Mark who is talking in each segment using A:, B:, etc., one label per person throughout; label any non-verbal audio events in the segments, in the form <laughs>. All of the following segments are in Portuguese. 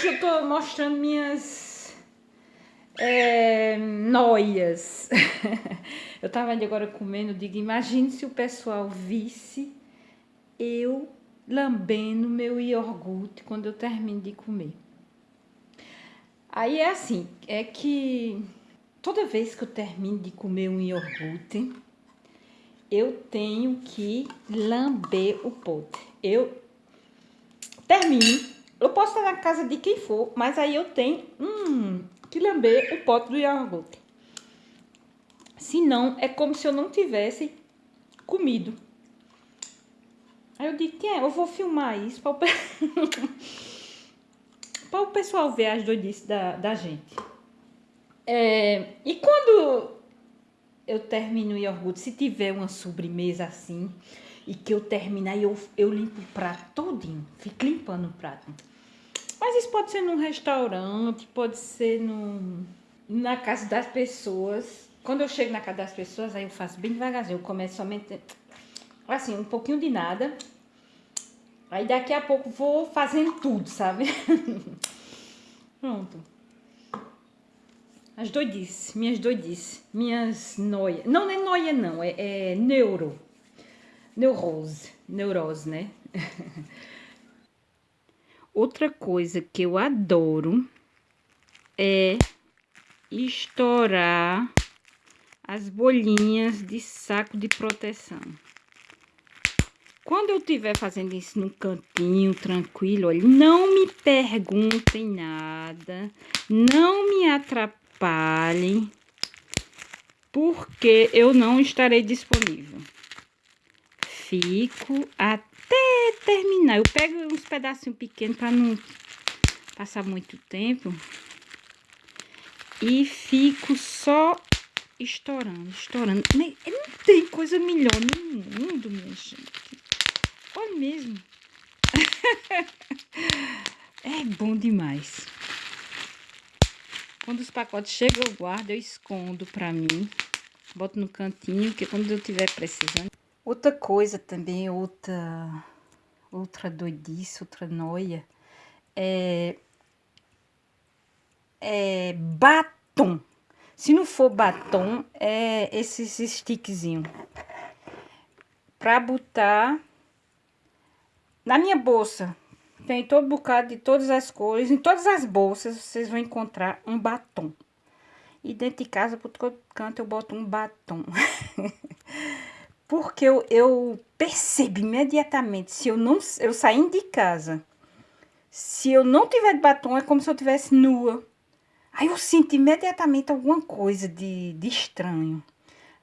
A: Hoje eu tô mostrando minhas é, noias. <laughs> eu tava ali agora comendo, digo, imagine se o pessoal visse eu lambendo meu iogurte quando eu termino de comer. Aí é assim, é que toda vez que eu termino de comer um iogurte, eu tenho que lamber o pote. Eu termino, eu posso estar na casa de quem for, mas aí eu tenho hum, que lamber o pote do iogurte. Senão, é como se eu não tivesse comido. Aí eu digo, é, eu vou filmar isso para o, <laughs> o pessoal ver as doidices da, da gente. É, e quando eu termino o iogurte, se tiver uma sobremesa assim, e que eu terminar, eu, eu limpo o prato todinho, fico limpando o prato. Mas isso pode ser num restaurante, pode ser num, na casa das pessoas. Quando eu chego na casa das pessoas, aí eu faço bem devagarzinho, eu começo somente assim, um pouquinho de nada. Aí daqui a pouco vou fazendo tudo, sabe? <laughs> Pronto. As doidices, minhas doidices, minhas noias. Não, não é noia não, é, é neuro. Neurose, neurose, né? <laughs> Outra coisa que eu adoro é estourar as bolinhas de saco de proteção. Quando eu estiver fazendo isso no cantinho, tranquilo, olha, não me perguntem nada, não me atrapalhem, porque eu não estarei disponível. Fico até terminar. Eu pego uns pedacinhos pequenos para não passar muito tempo. E fico só estourando, estourando. Não tem coisa melhor no mundo, minha gente Olha mesmo. <laughs> é bom demais. Quando os pacotes chegam, eu guardo, eu escondo pra mim. Boto no cantinho, que quando eu tiver precisando. Outra coisa também, outra, outra doidice, outra noia, é, é batom. Se não for batom, é esses stickzinhos. Pra botar na minha bolsa tem todo bocado de todas as cores. Em todas as bolsas vocês vão encontrar um batom. E dentro de casa, por todo canto, eu boto um batom. <laughs> Porque eu, eu percebo imediatamente, se eu não eu saindo de casa, se eu não tiver de batom, é como se eu tivesse nua. Aí eu sinto imediatamente alguma coisa de, de estranho.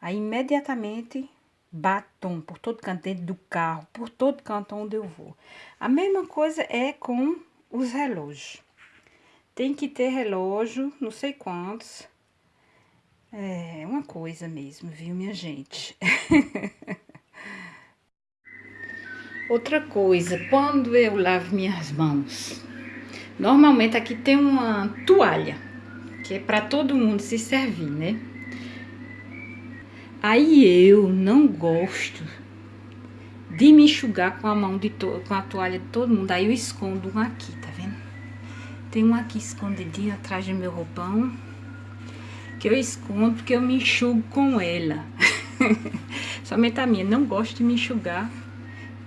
A: Aí imediatamente batom por todo canto, dentro do carro, por todo canto onde eu vou. A mesma coisa é com os relógios. Tem que ter relógio, não sei quantos. É uma coisa mesmo, viu, minha gente? <laughs> Outra coisa, quando eu lavo minhas mãos, normalmente aqui tem uma toalha, que é para todo mundo se servir, né? Aí eu não gosto de me enxugar com a mão de com a toalha de todo mundo. Aí eu escondo um aqui, tá vendo? Tem um aqui escondidinho atrás do meu roupão. Que eu escondo porque eu me enxugo com ela. <laughs> Somente a minha. Não gosto de me enxugar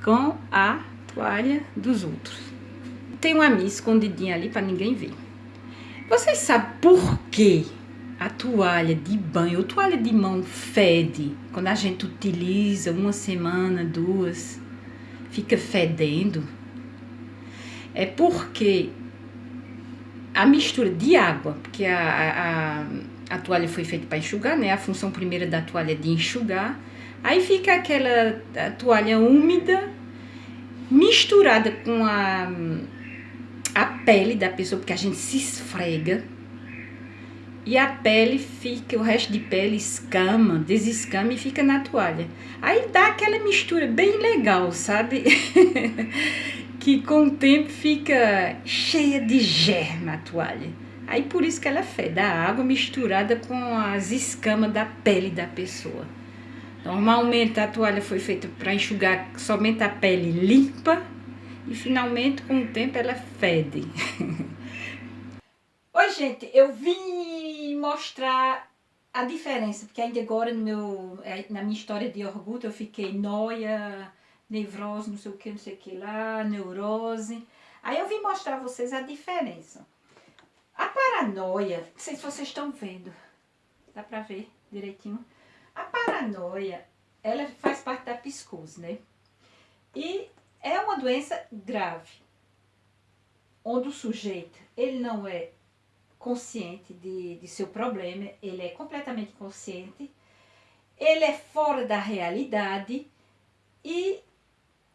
A: com a toalha dos outros. Tem uma minha escondidinha ali para ninguém ver. Vocês sabem por quê? a toalha de banho ou toalha de mão fede quando a gente utiliza uma semana, duas, fica fedendo, é porque a mistura de água, porque a, a, a toalha foi feita para enxugar, né? A função primeira da toalha é de enxugar. Aí fica aquela toalha úmida misturada com a, a pele da pessoa, porque a gente se esfrega e a pele fica, o resto de pele escama, desescama e fica na toalha. Aí dá aquela mistura bem legal, sabe? <laughs> que com o tempo fica cheia de germa a toalha. Aí por isso que ela fede, a água misturada com as escamas da pele da pessoa. Normalmente a toalha foi feita para enxugar somente a pele limpa e finalmente com o tempo ela fede. <laughs> Oi, gente, eu vim mostrar a diferença, porque ainda agora no meu, é, na minha história de orgulho eu fiquei noia, nevrose, não sei o que, não sei o que lá, neurose. Aí eu vim mostrar a vocês a diferença. A paranoia, não sei se vocês estão vendo, dá pra ver direitinho. A paranoia, ela faz parte da psicose, né? E é uma doença grave, onde o sujeito, ele não é consciente de, de seu problema, ele é completamente consciente, ele é fora da realidade e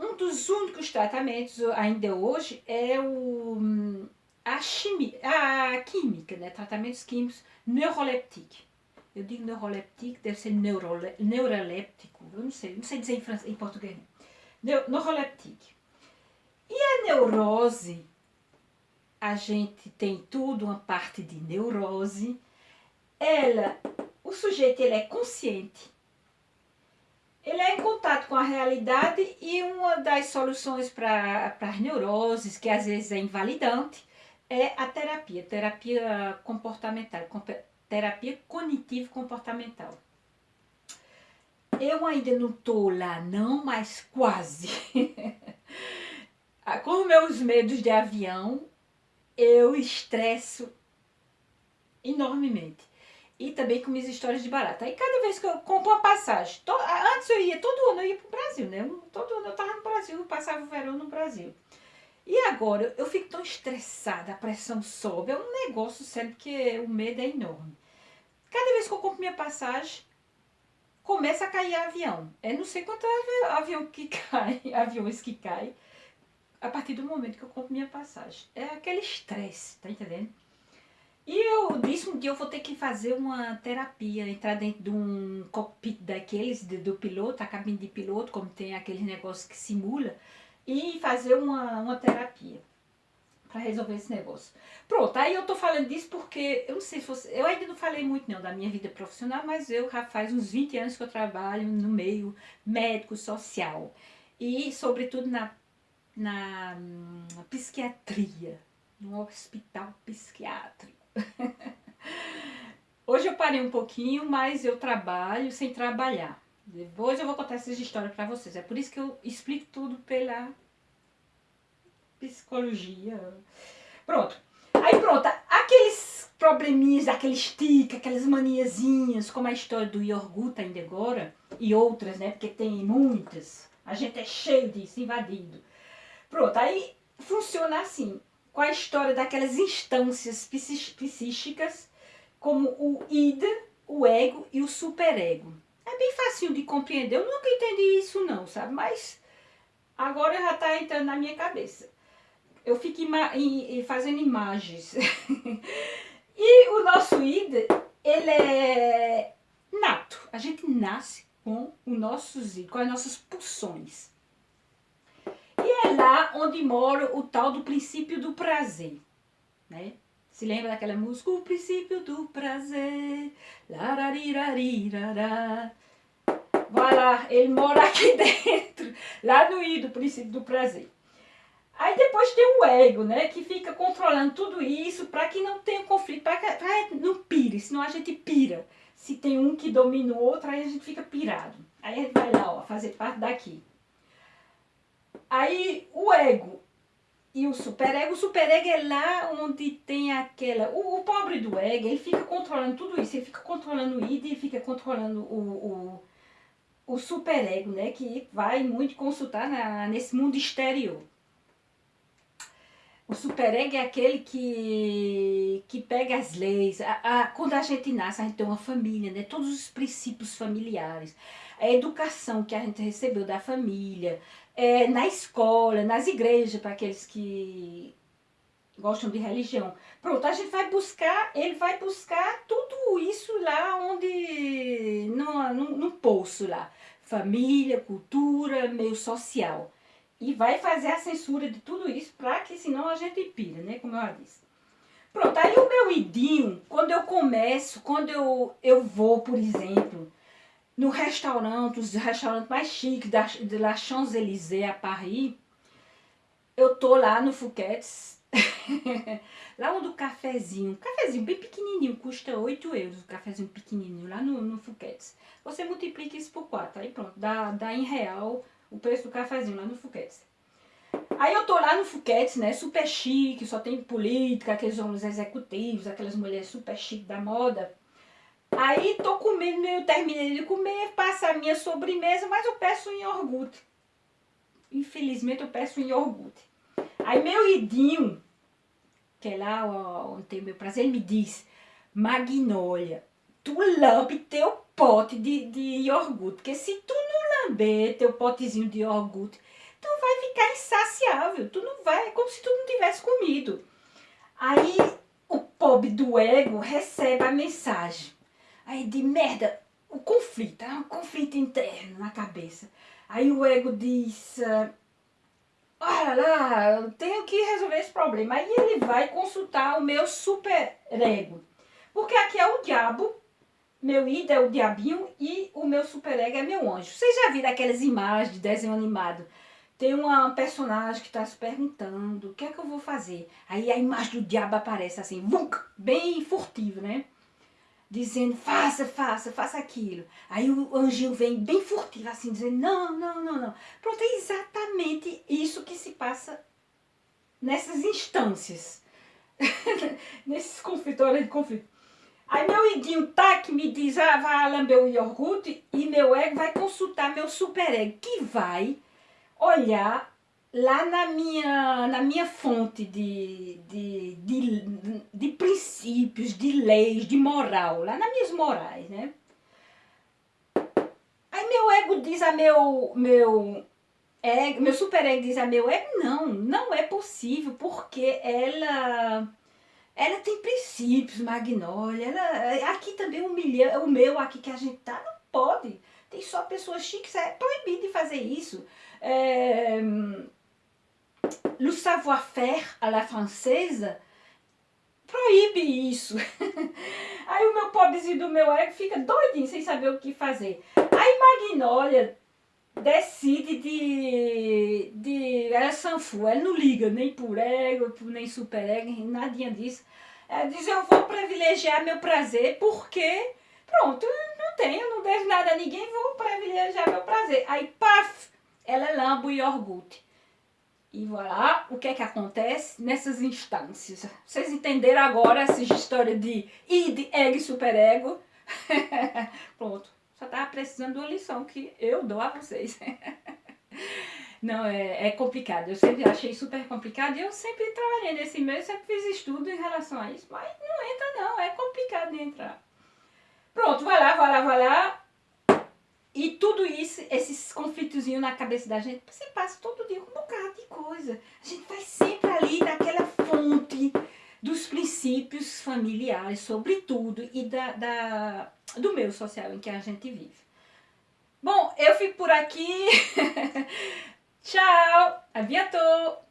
A: um dos únicos tratamentos ainda hoje é o, a, chimia, a química, né? tratamentos químicos neurolépticos. Eu digo neuroléptico, deve ser neurole, neuroléptico, eu não sei, não sei dizer em, francês, em português. Neuroléptico. E a neurose a gente tem tudo uma parte de neurose. Ela, o sujeito ele é consciente, ele é em contato com a realidade e uma das soluções para as neuroses, que às vezes é invalidante, é a terapia, terapia comportamental, terapia cognitivo-comportamental. Eu ainda não estou lá não, mas quase. <laughs> com meus medos de avião, eu estresso enormemente. E também com minhas histórias de barata. Aí cada vez que eu compro uma passagem, to, antes eu ia, todo ano eu ia para o Brasil, né? Todo ano eu estava no Brasil, eu passava o verão no Brasil. E agora eu fico tão estressada, a pressão sobe, é um negócio sério, porque o medo é enorme. Cada vez que eu compro minha passagem, começa a cair avião. É não sei quanto avião que <laughs> cai, aviões que caem a partir do momento que eu compro minha passagem. É aquele estresse, tá entendendo? E eu disse um dia eu vou ter que fazer uma terapia, entrar dentro de um cockpit daqueles, do piloto, a cabine de piloto, como tem aquele negócio que simula, e fazer uma, uma terapia para resolver esse negócio. Pronto, aí eu tô falando disso porque, eu não sei se você, eu ainda não falei muito não da minha vida profissional, mas eu já faz uns 20 anos que eu trabalho no meio médico social e sobretudo na na, na psiquiatria, no hospital psiquiátrico. <laughs> Hoje eu parei um pouquinho, mas eu trabalho sem trabalhar. Depois eu vou contar essas histórias para vocês. É por isso que eu explico tudo pela psicologia. Pronto. Aí pronto, aqueles probleminhas, aqueles tica, aquelas maniazinhas, como a história do iogurte ainda agora, e outras, né? Porque tem muitas. A gente é cheio disso, invadido. Pronto, aí funciona assim, com a história daquelas instâncias psíquicas, como o id, o ego e o superego. É bem fácil de compreender, eu nunca entendi isso não, sabe? Mas agora já está entrando na minha cabeça. Eu fico ima fazendo imagens. <laughs> e o nosso id, ele é nato. A gente nasce com, o nossos, com as nossas pulsões. E é lá onde mora o tal do princípio do prazer, né? Se lembra daquela música? O princípio do prazer, lararirarirará. Vai lá, ele mora aqui <laughs> dentro, lá no I do princípio do prazer. Aí depois tem o ego, né, que fica controlando tudo isso para que não tenha conflito, para que não pire, senão a gente pira. Se tem um que domina o outro, aí a gente fica pirado. Aí a gente vai lá, ó, fazer parte daqui. Aí o ego e o superego, o superego é lá onde tem aquela... O, o, pobre do ego, ele fica controlando tudo isso, ele fica controlando o id, ele fica controlando o, o, o superego, né? Que vai muito consultar na, nesse mundo exterior. O superego é aquele que, que pega as leis. A, a, quando a gente nasce, a gente tem uma família, né? Todos os princípios familiares. A educação que a gente recebeu da família, é, na escola, nas igrejas, para aqueles que gostam de religião. Pronto, a gente vai buscar, ele vai buscar tudo isso lá onde, no, no, no poço lá. Família, cultura, meio social. E vai fazer a censura de tudo isso para que senão a gente pira, né, como eu disse. Pronto, aí o meu idinho, quando eu começo, quando eu, eu vou, por exemplo, no restaurante, os restaurantes mais chiques da, de La Champs-Élysées, a Paris, eu tô lá no Fouquet's, <laughs> Lá onde o cafezinho, um cafezinho bem pequenininho, custa 8 euros, o cafezinho pequenininho, lá no, no Fuquetes. Você multiplica isso por 4, aí pronto, dá, dá em real o preço do cafezinho lá no Fuquetes. Aí eu tô lá no Fuquetes, né, super chique, só tem política, aqueles homens executivos, aquelas mulheres super chique da moda. Aí tô comendo, eu terminei de comer, passa a minha sobremesa, mas eu peço um iogurte. Infelizmente eu peço um iogurte. Aí meu idinho, que é lá onde tem meu prazer, ele me diz, Magnólia, tu lambe teu pote de, de iogurte, porque se tu não lamber teu potezinho de iogurte, tu vai ficar insaciável, tu não vai, é como se tu não tivesse comido. Aí o pobre do ego recebe a mensagem. Aí de merda, o conflito, é um conflito interno na cabeça. Aí o ego diz, olha lá, eu tenho que resolver esse problema. Aí ele vai consultar o meu super ego. Porque aqui é o diabo, meu id é o diabinho e o meu super ego é meu anjo. Vocês já viram aquelas imagens de desenho animado? Tem uma personagem que está se perguntando, o que é que eu vou fazer? Aí a imagem do diabo aparece assim, bem furtivo, né? Dizendo, faça, faça, faça aquilo. Aí o anjinho vem bem furtivo, assim, dizendo, não, não, não, não. Pronto, é exatamente isso que se passa nessas instâncias. <laughs> Nesses conflitos, olha de conflito. Aí meu iguinho tá que me diz, ah, vai lamber o iogurte, e meu ego vai consultar meu super ego, que vai olhar lá na minha, na minha fonte de, de, de, de, princípios, de leis, de moral, lá nas minhas morais, né? Aí meu ego diz a meu, meu, ego, meu super ego diz a meu ego, não, não é possível, porque ela, ela tem princípios, Magnólia, ela, aqui também um milhão, o meu aqui que a gente tá, não pode, tem só pessoas chiques, é proibido de fazer isso. É, le savoir-faire à la française proíbe isso. <laughs> Aí o meu pobrezinho do meu ego fica doidinho, sem saber o que fazer. Aí Magnólia decide de... de ela é sanfu, ela não liga nem por ego, nem super ego, nadinha disso. Ela diz, eu vou privilegiar meu prazer porque, pronto, não tenho, não devo nada a ninguém, vou privilegiar meu prazer. Aí, paf, ela é lambo e iogurte. E voilà, o que é que acontece nessas instâncias. Vocês entenderam agora essa história de id, ego e superego? <laughs> Pronto, só estava precisando de uma lição que eu dou a vocês. <laughs> Não, é, é, complicado. Eu sempre achei super complicado e eu sempre trabalhei nesse meio, sempre fiz estudo em relação a isso. Mas não entra não, é complicado de entrar. Pronto, vai lá, vai lá, vai lá. E tudo isso, esses conflitozinhos na cabeça da gente, você passa todo dia com um bocado de coisa. A gente vai sempre ali naquela fonte dos princípios familiares, sobretudo, e da, da, do meio social em que a gente vive. Bom, eu fico por aqui. <laughs> Tchau! A bientôt!